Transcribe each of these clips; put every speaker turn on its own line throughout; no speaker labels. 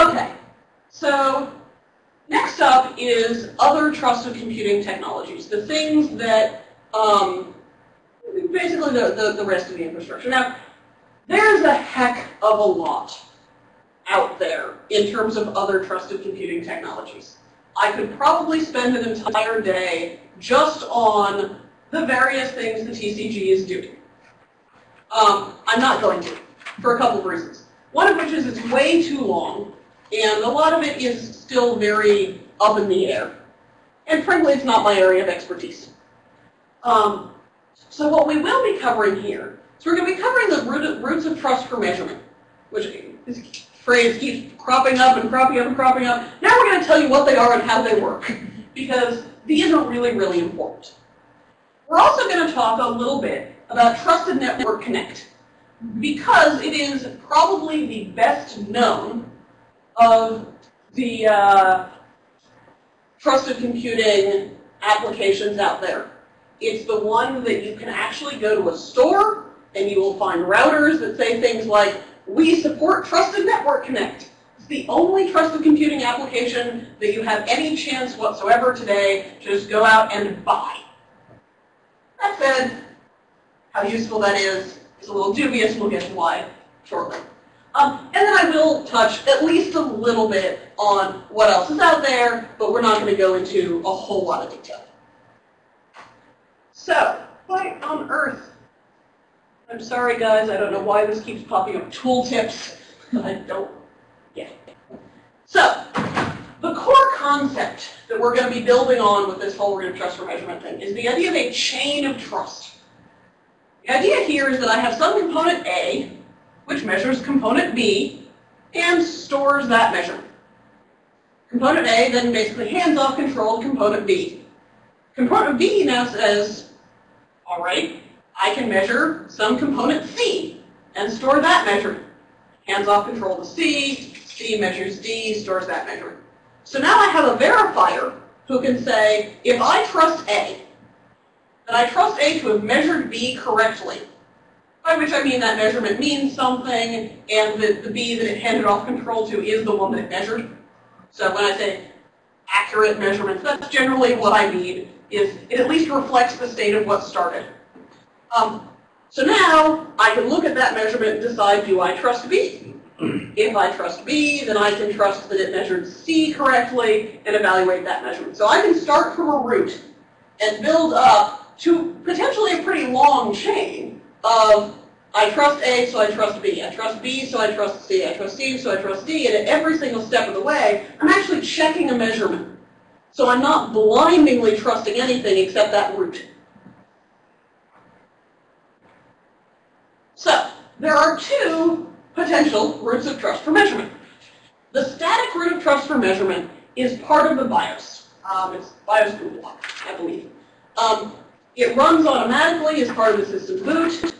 Okay, so next up is other trusted computing technologies, the things that, um, basically the, the, the rest of the infrastructure. Now, there's a heck of a lot out there in terms of other trusted computing technologies. I could probably spend an entire day just on the various things the TCG is doing. Um, I'm not going to, for a couple of reasons. One of which is it's way too long, and a lot of it is still very up in the air. And frankly, it's not my area of expertise. Um, so what we will be covering here, so we're going to be covering the root, roots of trust for measurement, which this phrase keeps cropping up and cropping up and cropping up. Now we're going to tell you what they are and how they work, because these are really, really important. We're also going to talk a little bit about Trusted Network Connect, because it is probably the best known of the uh, trusted computing applications out there. It's the one that you can actually go to a store and you will find routers that say things like, we support Trusted Network Connect. It's the only trusted computing application that you have any chance whatsoever today to just go out and buy. That said, how useful that is is a little dubious. We'll get to why shortly. Um, and then I will touch at least a little bit on what else is out there, but we're not going to go into a whole lot of detail. So, why on earth? I'm sorry, guys. I don't know why this keeps popping up tooltips. I don't get it. So, the core concept that we're going to be building on with this whole root of trust for measurement thing is the idea of a chain of trust. The idea here is that I have some component A, which measures component B, and stores that measurement. Component A then basically hands off control to component B. Component B now says, all right, I can measure some component C and store that measurement. Hands off control to C, C measures D, stores that measurement. So now I have a verifier who can say, if I trust A, then I trust A to have measured B correctly, by which I mean that measurement means something, and the, the B that it handed off control to is the one that it measured. So when I say accurate measurements, that's generally what I mean, is it at least reflects the state of what started. Um, so now I can look at that measurement and decide, do I trust B? If I trust B, then I can trust that it measured C correctly and evaluate that measurement. So I can start from a root and build up to potentially a pretty long chain of I trust A, so I trust B. I trust B, so I trust C. I trust C, so I trust D. And at every single step of the way, I'm actually checking a measurement. So I'm not blindingly trusting anything except that root. So there are two potential roots of trust for measurement. The static root of trust for measurement is part of the BIOS. Um, it's BIOS block, I believe. Um, it runs automatically as part of the system boot.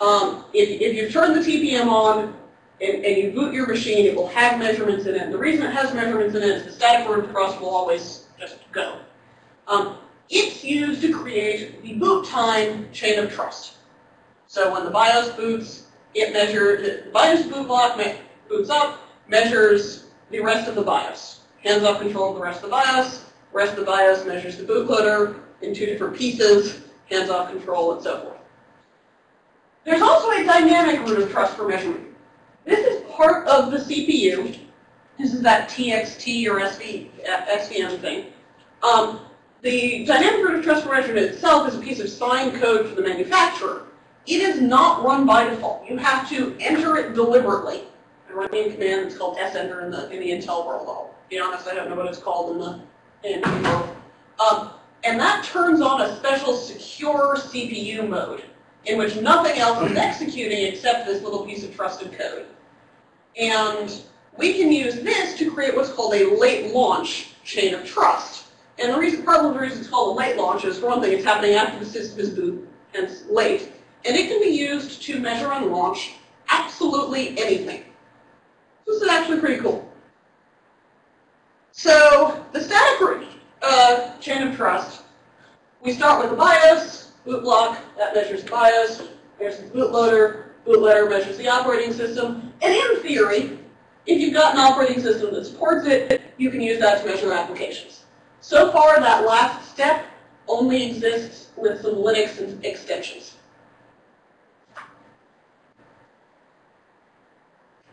Um, if, if you turn the TPM on and, and, you boot your machine, it will have measurements in it. And the reason it has measurements in it is the static of trust will always just go. Um, it's used to create the boot time chain of trust. So when the BIOS boots, it measures, the BIOS boot block boots up, measures the rest of the BIOS. Hands off control of the rest of the BIOS. Rest of the BIOS measures the bootloader in two different pieces, hands off control, and so forth. There's also a dynamic root of trust for measurement. This is part of the CPU. This is that TXT or SV, SVM thing. Um, the dynamic root of trust for measurement itself is a piece of signed code for the manufacturer. It is not run by default. You have to enter it deliberately. I run a command that's called senter in the in the Intel world. I'll be honest, I don't know what it's called in the in the world. Um, and that turns on a special secure CPU mode in which nothing else is executing except this little piece of trusted code. And we can use this to create what's called a late launch chain of trust. And the reason, part of the reason it's called a late launch is, for one thing, it's happening after the system is boot, hence late. And it can be used to measure and launch absolutely anything. This is actually pretty cool. So the static uh, chain of trust, we start with the BIOS, boot block, that measures the BIOS, there's the bootloader, bootloader measures the operating system, and in theory, if you've got an operating system that supports it, you can use that to measure applications. So far, that last step only exists with some Linux extensions.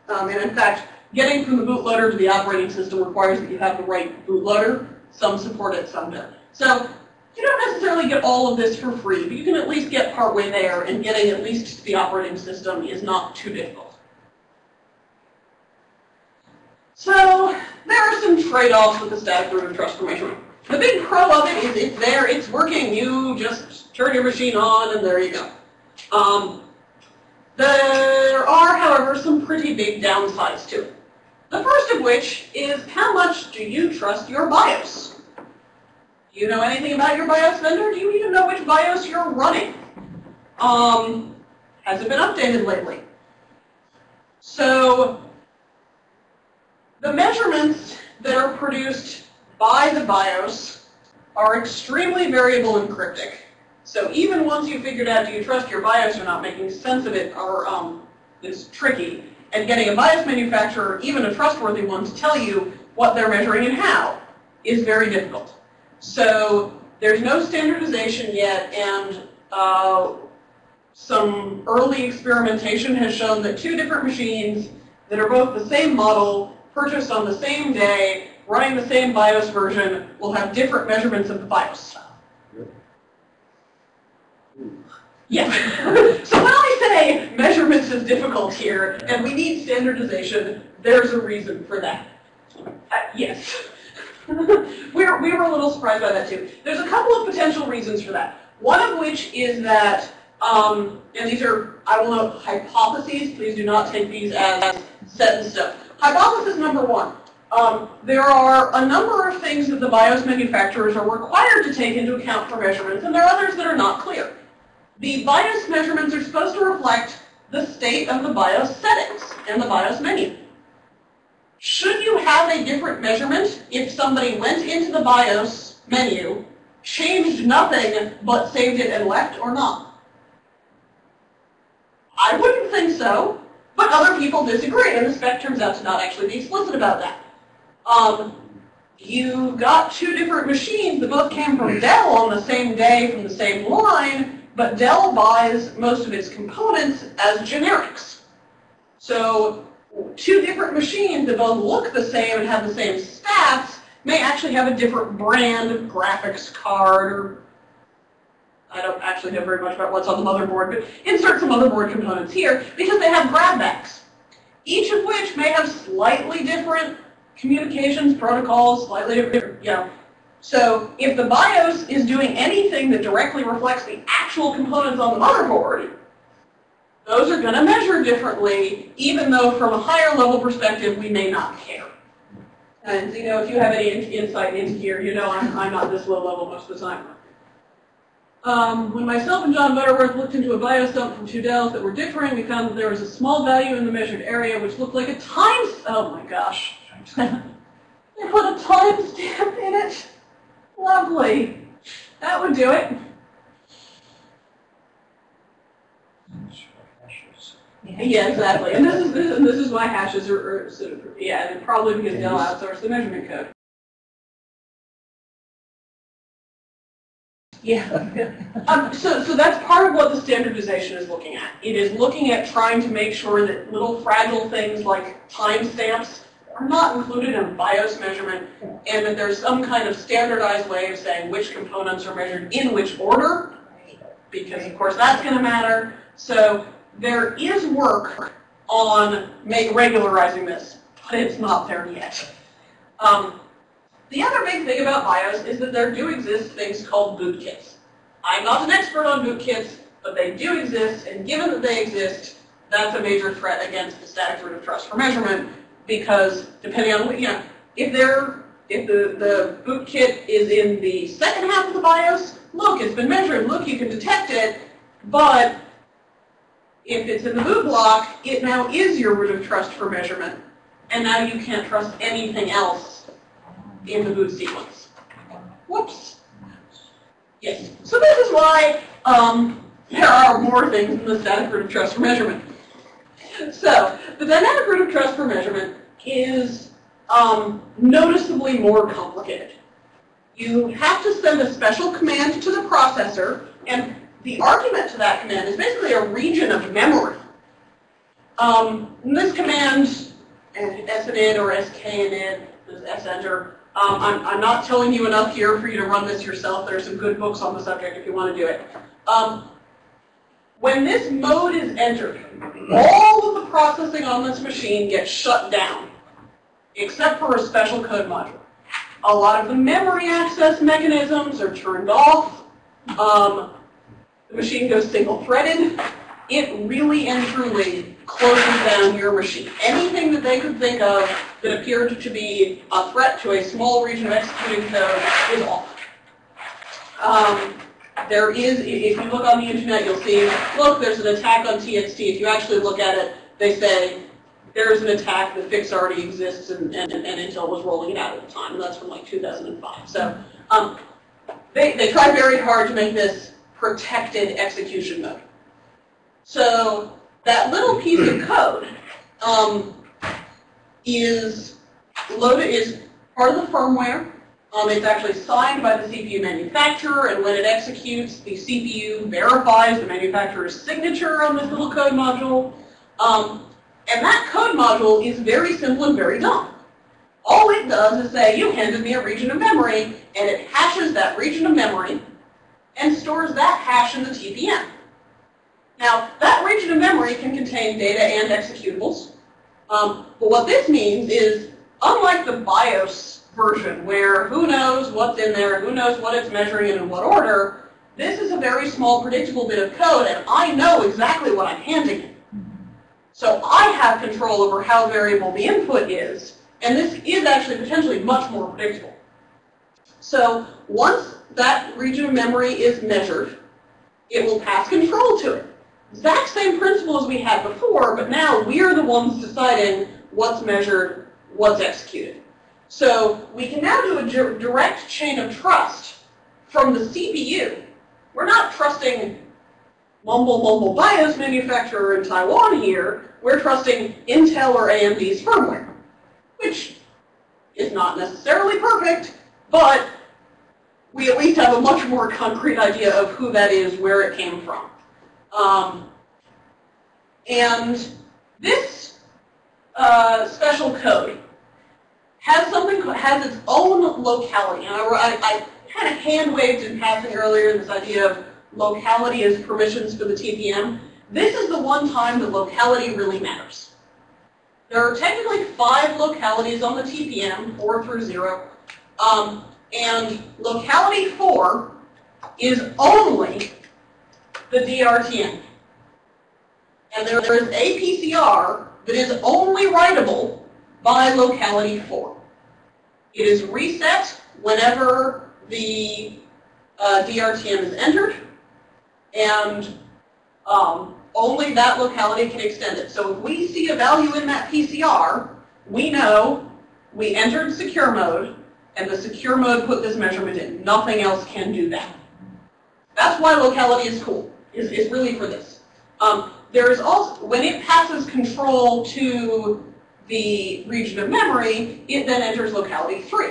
Um, and in fact, getting from the bootloader to the operating system requires that you have the right bootloader. Some support it, some don't. So you don't necessarily get all of this for free, but you can at least get partway there, and getting at least the operating system is not too difficult. So there are some trade-offs with the static root of trust for measurement. The big pro of it is it's there, it's working, you just turn your machine on, and there you go. Um, there are, however, some pretty big downsides to it. The first of which is how much do you trust your BIOS? Do you know anything about your BIOS vendor? Do you even know which BIOS you're running? Um, has it been updated lately? So the measurements that are produced by the BIOS are extremely variable and cryptic. So even once you figured out do you trust your BIOS or not, making sense of it are, um, is tricky. And getting a BIOS manufacturer, even a trustworthy one, to tell you what they're measuring and how is very difficult. So there's no standardization yet, and uh, some early experimentation has shown that two different machines that are both the same model, purchased on the same day, running the same BIOS version, will have different measurements of the BIOS. Yeah. so when I say measurements is difficult here, and we need standardization, there's a reason for that. Uh, yes. we, were, we were a little surprised by that too. There's a couple of potential reasons for that. One of which is that, um, and these are, I will note, hypotheses. Please do not take these as set in stone. Hypothesis number one. Um, there are a number of things that the BIOS manufacturers are required to take into account for measurements, and there are others that are not clear. The BIOS measurements are supposed to reflect the state of the BIOS settings and the BIOS menu. Should you have a different measurement if somebody went into the BIOS menu, changed nothing, but saved it and left or not? I wouldn't think so, but other people disagree, and the spec turns out to not actually be explicit about that. Um, you got two different machines that both came from Dell on the same day from the same line, but Dell buys most of its components as generics. So two different machines that both look the same and have the same stats may actually have a different brand of graphics card or I don't actually know very much about what's on the motherboard, but insert some motherboard components here because they have grabbacks, each of which may have slightly different communications protocols, slightly different, you know. So if the BIOS is doing anything that directly reflects the actual components on the motherboard, those are going to measure differently, even though from a higher level perspective, we may not care. And you know, if you have any insight into here, you know I'm, I'm not this low level most of the time. Um, when myself and John Butterworth looked into a BIOS dump from two Dells that were differing, we found that there was a small value in the measured area which looked like a time, oh my gosh. they put a timestamp in it. Lovely. That would do it. Yeah, exactly. And this is this, this is why hashes are, are sort of yeah, probably because Dell outsourced the measurement code. Yeah. um, so, so that's part of what the standardization is looking at. It is looking at trying to make sure that little fragile things like timestamps are not included in BIOS measurement, and that there's some kind of standardized way of saying which components are measured in which order, because of course that's going to matter. So there is work on make, regularizing this, but it's not there yet. Um, the other big thing about BIOS is that there do exist things called bootkits. I'm not an expert on bootkits, but they do exist, and given that they exist, that's a major threat against the static root of trust for measurement, because depending on, what, you know, if they're, if the, the bootkit is in the second half of the BIOS, look, it's been measured, look, you can detect it, but if it's in the boot block, it now is your root of trust for measurement. And now you can't trust anything else in the boot sequence. Whoops. Yes. So this is why um, there are more things in the static root of trust for measurement. So the dynamic root trust for measurement is um, noticeably more complicated. You have to send a special command to the processor, and the argument to that command is basically a region of memory. Um, this command, sinit or skinit, senter, um, I'm, I'm not telling you enough here for you to run this yourself. There are some good books on the subject if you want to do it. Um, when this mode is entered, all processing on this machine gets shut down, except for a special code module. A lot of the memory access mechanisms are turned off. Um, the machine goes single-threaded. It really and truly closes down your machine. Anything that they could think of that appeared to be a threat to a small region of executing code is off. Um, there is, if you look on the internet, you'll see, look, there's an attack on TXT. If you actually look at it, they say there's an attack, the fix already exists, and, and, and Intel was rolling it out at the time, and that's from like 2005. So um, they, they tried very hard to make this protected execution mode. So that little piece of code um, is loaded, is part of the firmware. Um, it's actually signed by the CPU manufacturer, and when it executes, the CPU verifies the manufacturer's signature on this little code module. Um, and that code module is very simple and very dumb. All it does is say, you handed me a region of memory, and it hashes that region of memory and stores that hash in the TPM. Now, that region of memory can contain data and executables. Um, but what this means is, unlike the BIOS version, where who knows what's in there, who knows what it's measuring and in what order, this is a very small predictable bit of code, and I know exactly what I'm handing it. So I have control over how variable the input is, and this is actually potentially much more predictable. So once that region of memory is measured, it will pass control to it. Exact same principle as we had before, but now we're the ones deciding what's measured, what's executed. So we can now do a direct chain of trust from the CPU. We're not trusting mumble mumble BIOS manufacturer in Taiwan here. We're trusting Intel or AMD's firmware, which is not necessarily perfect, but we at least have a much more concrete idea of who that is, where it came from. Um, and this uh, special code has something has its own locality. And I, I, I kind of hand waved in passing earlier this idea of locality as permissions for the TPM. This is the one time that locality really matters. There are technically five localities on the TPM, four through zero. Um, and locality four is only the DRTM. And there is a PCR that is only writable by locality 4. It is reset whenever the uh, DRTM is entered, and um, only that locality can extend it. So if we see a value in that PCR, we know we entered secure mode, and the secure mode put this measurement in. Nothing else can do that. That's why locality is cool, is, is really for this. Um, there is also, when it passes control to the region of memory, it then enters locality 3,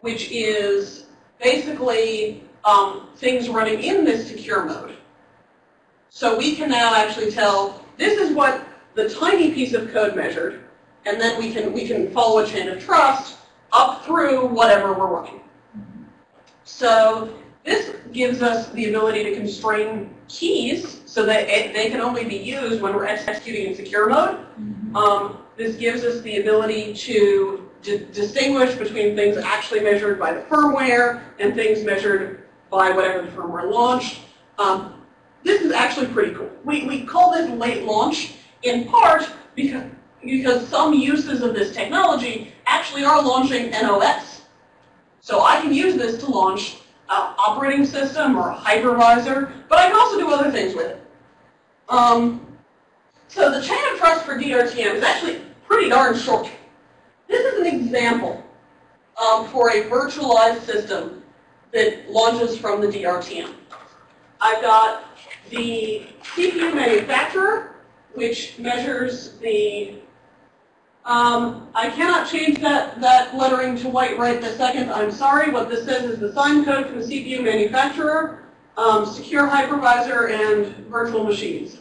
which is basically um, things running in this secure mode. So we can now actually tell, this is what the tiny piece of code measured, and then we can, we can follow a chain of trust up through whatever we're running. So this gives us the ability to constrain keys so that it, they can only be used when we're executing in secure mode. Mm-hmm. Um, this gives us the ability to distinguish between things actually measured by the firmware and things measured by whatever the firmware launched. Um, this is actually pretty cool. We, we call this late launch in part because, because some uses of this technology actually are launching NOS. So I can use this to launch uh, operating system or a hypervisor, but I can also do other things with it. Um, so the chain of trust for DRTM is actually pretty darn short. This is an example um, for a virtualized system that launches from the DRTM. I've got the CPU manufacturer, which measures the Um, I cannot change that, that lettering to white right this second. I'm sorry. What this says is the sign code from the CPU manufacturer, um, secure hypervisor, and virtual machines.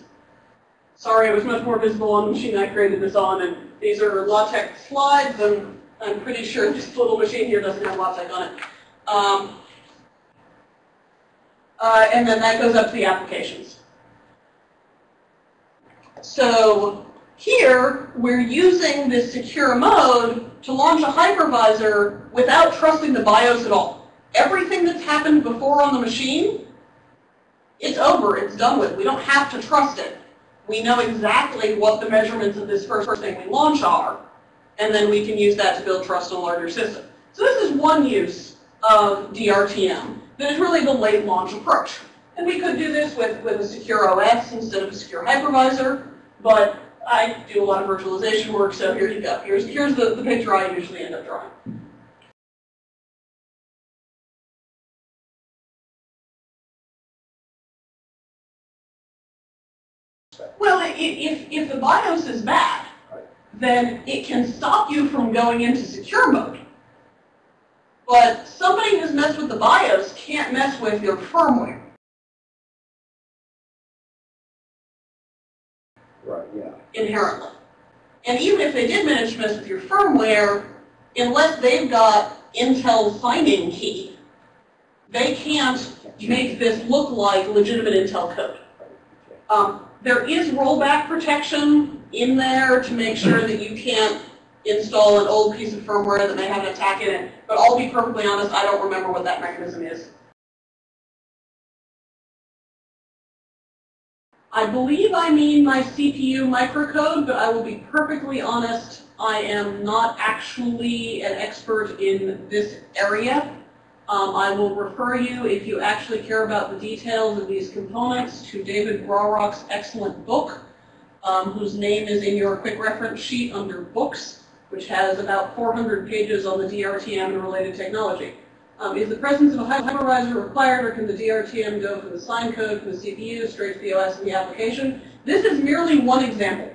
Sorry, it was much more visible on the machine I created this on, and these are LaTeX slides, and I'm pretty sure this little machine here doesn't have LaTeX on it. Um, uh, and then that goes up to the applications. So here, we're using this secure mode to launch a hypervisor without trusting the BIOS at all. Everything that's happened before on the machine, it's over, it's done with. We don't have to trust it. We know exactly what the measurements of this first thing we launch are, and then we can use that to build trust in a larger system. So this is one use of DRTM that is really the late launch approach. And we could do this with, with a secure OS instead of a secure hypervisor, but I do a lot of virtualization work, so here you go. Here's, here's the, the picture I usually end up drawing. Well, if, if the BIOS is bad, then it can stop you from going into secure mode. But somebody who's messed with the BIOS can't mess with your firmware.
Right, yeah.
inherently. And even if they did manage to mess with your firmware, unless they've got Intel signing key, they can't make this look like legitimate Intel code. Um, there is rollback protection in there to make sure that you can't install an old piece of firmware that may have an attack in it. But I'll be perfectly honest, I don't remember what that mechanism is. I believe I mean my CPU microcode, but I will be perfectly honest, I am not actually an expert in this area. Um, I will refer you, if you actually care about the details of these components, to David Grawrock's excellent book, um, whose name is in your quick reference sheet under books, which has about 400 pages on the DRTM and related technology. Um, is the presence of a hypervisor required, or can the DRTM go from the sign code from the CPU straight to the OS and the application? This is merely one example.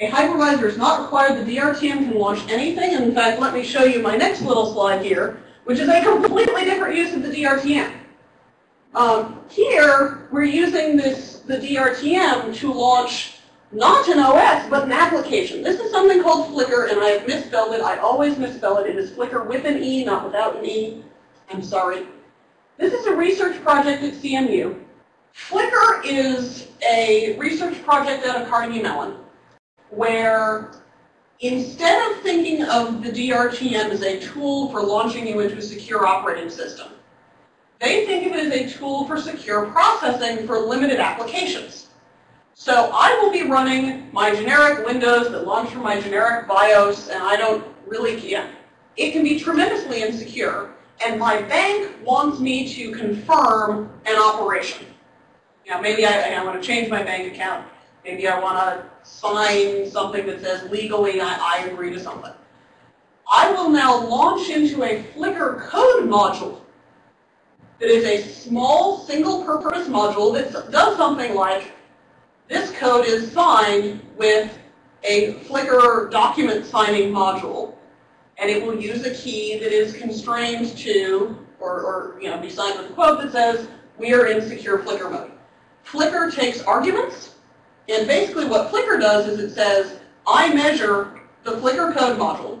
A hypervisor is not required. The DRTM can launch anything. And in fact, let me show you my next little slide here, which is a completely different use of the DRTM. Um, here, we're using this the DRTM to launch not an OS, but an application. This is something called Flicker, and I have misspelled it. I always misspell it. It is Flicker with an E, not without an E. I'm sorry. This is a research project at CMU. Flicker is a research project out of Carnegie Mellon where instead of thinking of the DRTM as a tool for launching you into a secure operating system, they think of it as a tool for secure processing for limited applications. So I will be running my generic Windows that launch from my generic BIOS, and I don't really, yeah, it can be tremendously insecure and my bank wants me to confirm an operation. You know, maybe I, I want to change my bank account. Maybe I want to sign something that says legally I, I agree to something. I will now launch into a Flicker code module that is a small single-purpose module that does something like this code is signed with a Flicker document signing module and it will use a key that is constrained to, or, or you know, be signed with a quote that says, we are in secure Flicker mode. Flicker takes arguments, and basically what Flicker does is it says, I measure the Flicker code module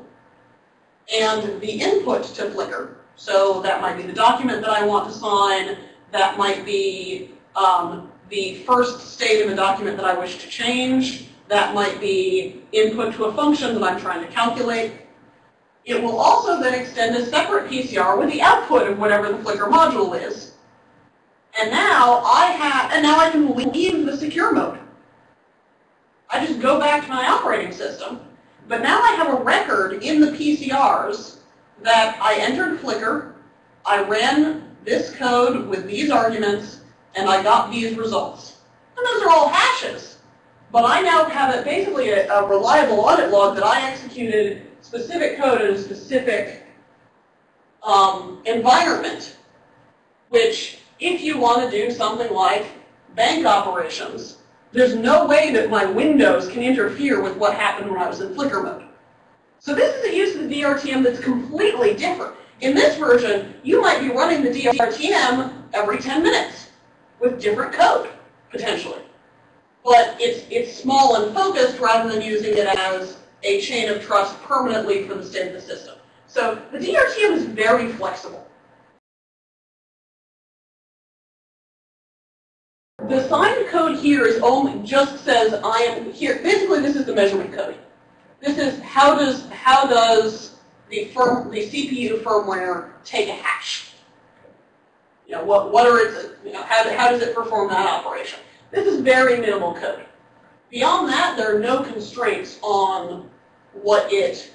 and the input to Flicker. So that might be the document that I want to sign, that might be um, the first state of a document that I wish to change, that might be input to a function that I'm trying to calculate, it will also then extend a separate PCR with the output of whatever the Flicker module is. And now I have, and now I can leave the secure mode. I just go back to my operating system, but now I have a record in the PCRs that I entered Flicker, I ran this code with these arguments, and I got these results. And those are all hashes. But I now have it basically a, a reliable audit log that I executed specific code in a specific um, environment, which if you want to do something like bank operations, there's no way that my Windows can interfere with what happened when I was in Flicker mode. So this is a use of the DRTM that's completely different. In this version, you might be running the DRTM every 10 minutes with different code, potentially. But it's, it's small and focused rather than using it as a chain of trust permanently for the state of the system. So the DRTM is very flexible. The signed code here is only just says I am here. Basically, this is the measurement code. This is how does how does the firm the CPU firmware take a hash? You know what what are its you know how how does it perform that operation? This is very minimal code. Beyond that, there are no constraints on what it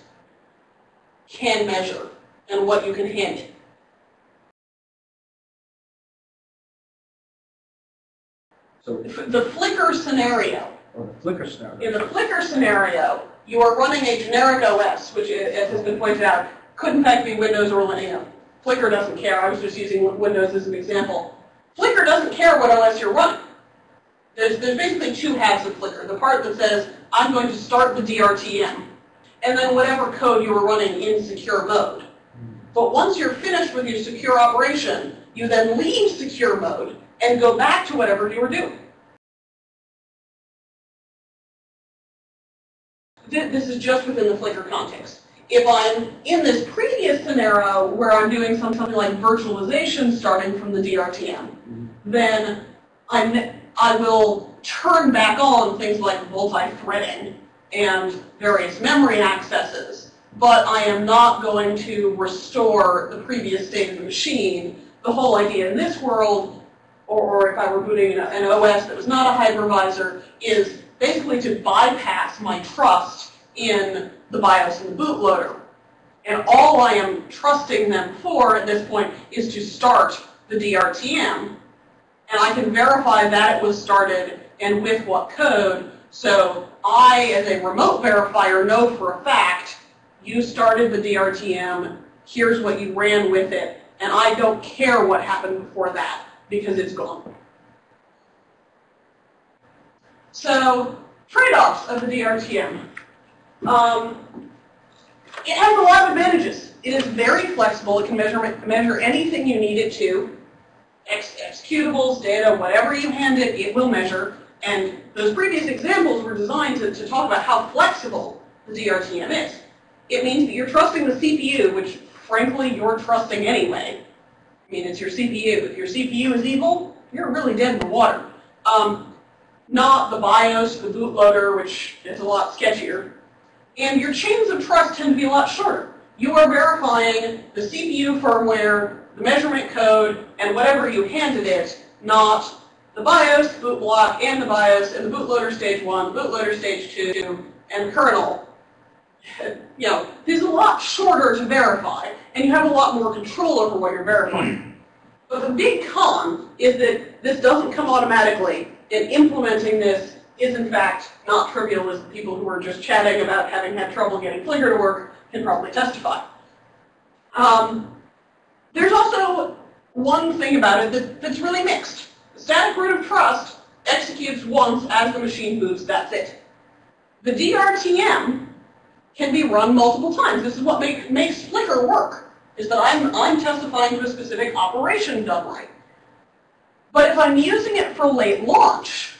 can measure and what you can hand it.
So,
The flicker scenario,
or the flicker scenario.
in the flicker slicker you are running a generic OS, which, as has been pointed out, could in fact be Windows or Linux. Flicker doesn't care. I was just using Windows as an example. Flicker doesn't care what OS you're running. There's, there's basically two halves of Flicker. The part that says, I'm going to start the DRTM, and then whatever code you were running in secure mode. But once you're finished with your secure operation, you then leave secure mode and go back to whatever you were doing. This is just within the Flicker context. If I'm in this previous scenario where I'm doing something like virtualization starting from the DRTM, mm-hmm. then I'm, I will turn back on things like multi-threading and various memory accesses, but I am not going to restore the previous state of the machine. The whole idea in this world, or, or if I were booting an OS that was not a hypervisor, is basically to bypass my trust in the BIOS and the bootloader. And all I am trusting them for at this point is to start the DRTM. And I can verify that it was started and with what code. So I, as a remote verifier, know for a fact you started the DRTM, here's what you ran with it, and I don't care what happened before that because it's gone. So, trade-offs of the DRTM. Um, it has a lot of advantages. It is very flexible. It can measure, measure anything you need it to. Ex executables, data, whatever you hand it, it will measure. And those previous examples were designed to, to talk about how flexible the DRTM is. It means that you're trusting the CPU, which frankly you're trusting anyway. I mean, it's your CPU. If your CPU is evil, you're really dead in the water. Um, not the BIOS, the bootloader, which is a lot sketchier. And your chains of trust tend to be a lot shorter. You are verifying the CPU firmware, the measurement code, and whatever you handed it, not the BIOS, boot block, and the BIOS, and the bootloader stage 1, bootloader stage 2, and kernel. You know, this is a lot shorter to verify, and you have a lot more control over what you're verifying. But the big con is that this doesn't come automatically, and implementing this is in fact not trivial as the people who are just chatting about having had trouble getting Flicker to work can probably testify. Um, there's also one thing about it that, that's really mixed. The static root of trust executes once as the machine moves, that's it. The DRTM can be run multiple times. This is what make, makes Flicker work, is that I'm, I'm testifying to a specific operation done right. But if I'm using it for late launch,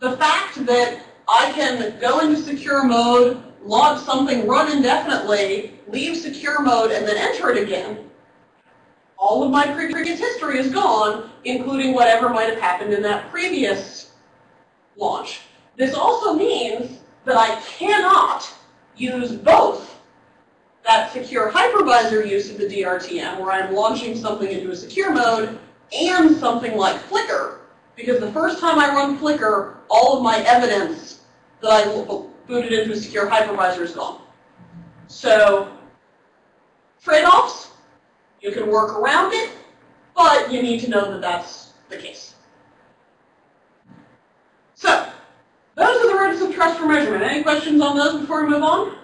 the fact that I can go into secure mode, log something, run indefinitely, leave secure mode, and then enter it again, all of my previous history is gone, including whatever might have happened in that previous launch. This also means that I cannot use both that secure hypervisor use of the DRTM, where I'm launching something into a secure mode, and something like Flicker, because the first time I run Flicker, all of my evidence that I booted into a secure hypervisor is gone. So, trade-offs, you can work around it, but you need to know that that's the case. So, those are the roots of trust for measurement. Any questions on those before we move on?